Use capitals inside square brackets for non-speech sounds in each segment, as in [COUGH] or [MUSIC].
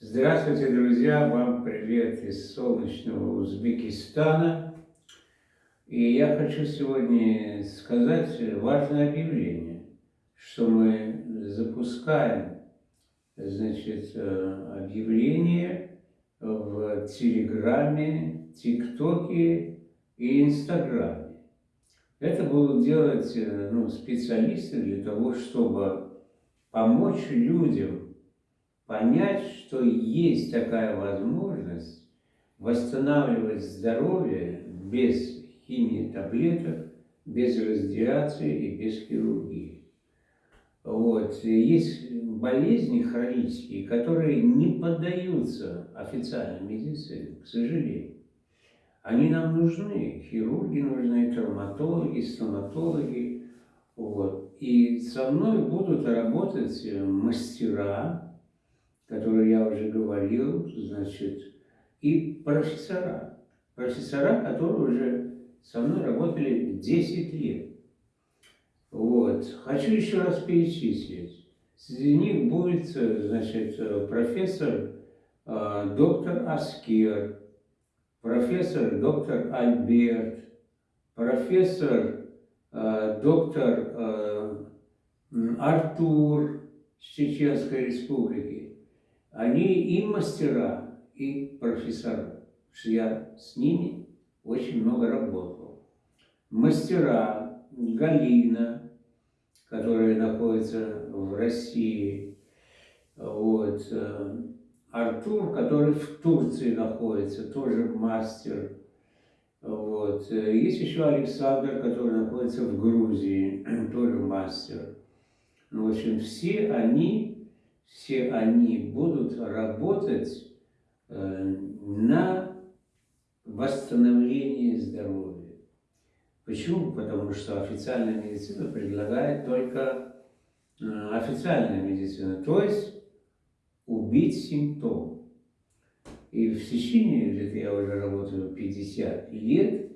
Здравствуйте, друзья! Вам привет из солнечного Узбекистана. И я хочу сегодня сказать важное объявление, что мы запускаем значит, э, объявление в Телеграме, ТикТоке и Инстаграме. Это будут делать э, ну, специалисты для того, чтобы помочь людям понять, что есть такая возможность восстанавливать здоровье без химии таблеток, без радиации и без хирургии. Вот. Есть болезни хронические, которые не поддаются официальной медицине, к сожалению. Они нам нужны, хирурги нужны, травматологи, стоматологи. Вот. И со мной будут работать мастера, которые я уже говорил, значит, и профессора. Профессора, которые уже со мной работали 10 лет. Вот. Хочу еще раз перечислить. Среди них будет, значит, профессор э, доктор Аскер, профессор доктор Альберт, профессор э, доктор э, Артур с Чеченской республики, они и мастера, и профессора. что я с ними очень много работал. Мастера Галина, которая находится в России, вот, э, Артур, который в Турции находится, тоже мастер. Вот. Есть еще Александр, который находится в Грузии, [CLEARS THROAT] тоже мастер. Ну, в общем, все они все они будут работать э, на восстановление здоровья. Почему? Потому что официальная медицина предлагает только э, официальная медицина, то есть убить симптом. И в течение, где я уже работаю 50 лет,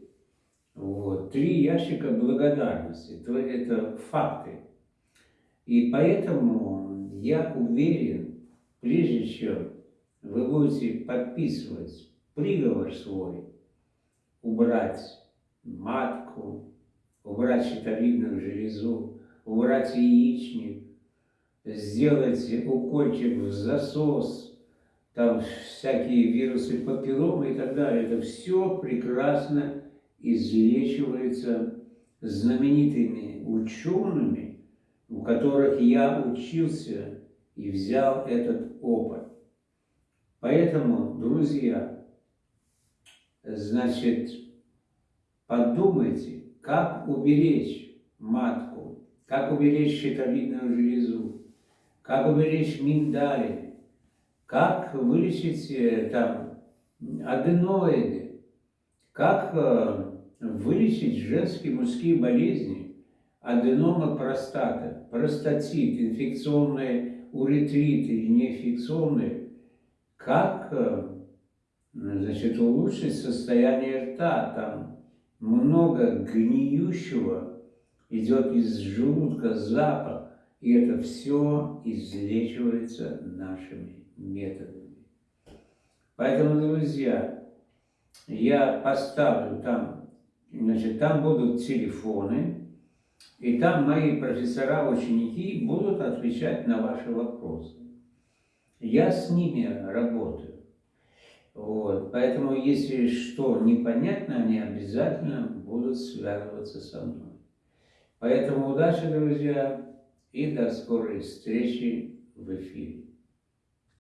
вот, три ящика благодарности, то это факты. И поэтому я уверен, прежде чем вы будете подписывать приговор свой, убрать матку, убрать щитовидную железу, убрать яичник, сделать укольчик в засос, там всякие вирусы папилломы и так далее. Это все прекрасно излечивается знаменитыми учеными, у которых я учился и взял этот опыт. Поэтому, друзья, значит, подумайте, как уберечь матку, как уберечь щитовидную железу, как уберечь миндали, как вылечить э, там аденоиды, как э, вылечить женские мужские болезни, аденома простата, простатит, инфекционные уретриты или неинфекционные, как э, значит, улучшить состояние рта. Там много гниющего идет из желудка запах, и это все излечивается нашими методами. Поэтому, друзья, я поставлю там, значит, там будут телефоны, и там мои профессора, ученики будут отвечать на ваши вопросы. Я с ними работаю. Вот. Поэтому, если что непонятно, они обязательно будут связываться со мной. Поэтому удачи, друзья, и до скорой встречи в эфире.